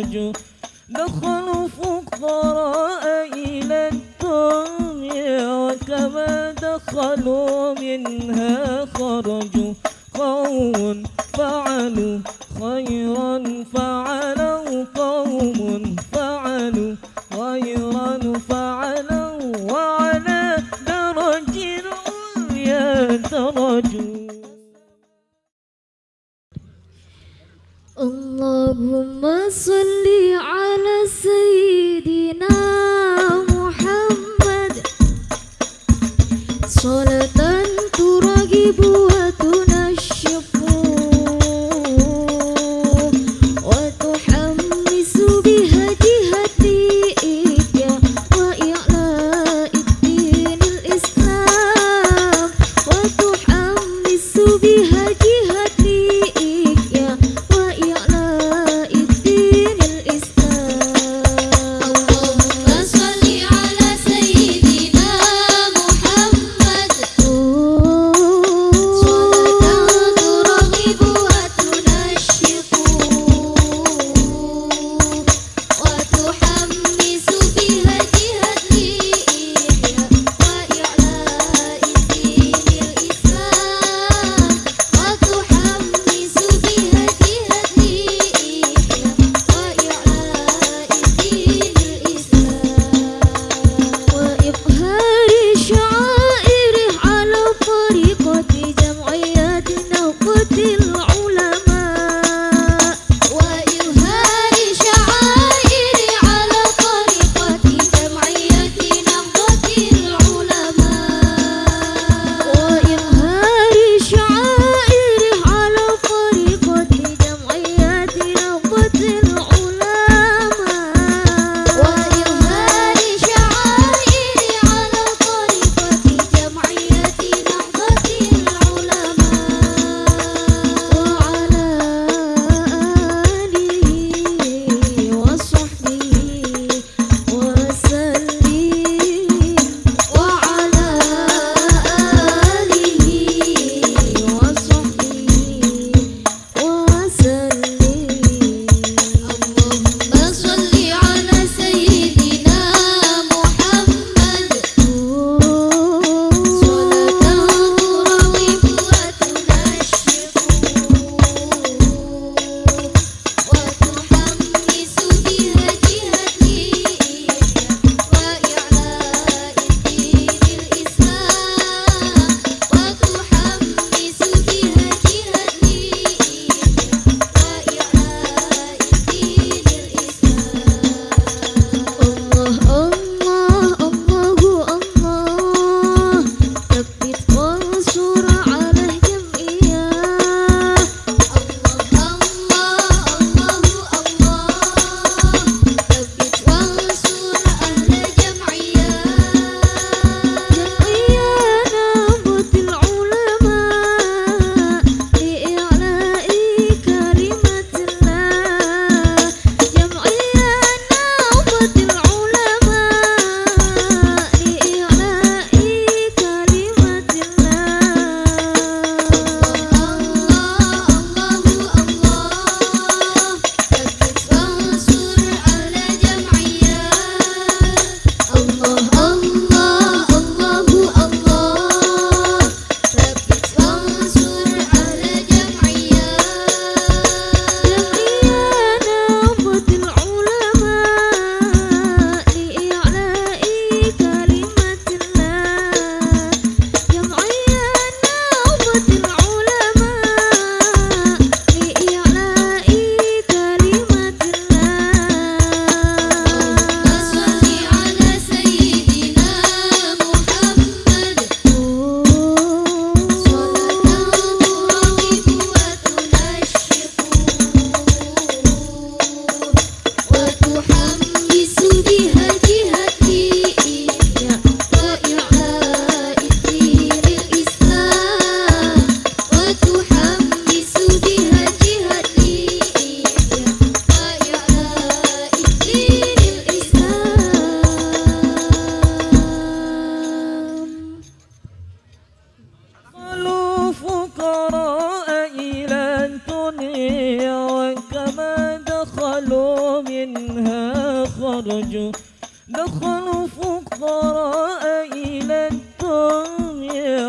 خرجوا دخلوا فقراء إلى الدنيا وكما دخلوا منها خرجوا قوم فعلوا خيرا فعلوا قوم فعلوا خيرا فعلوا وعلى درج العليا درجوا اللهم صل منها خرجوا دخلوا فقراء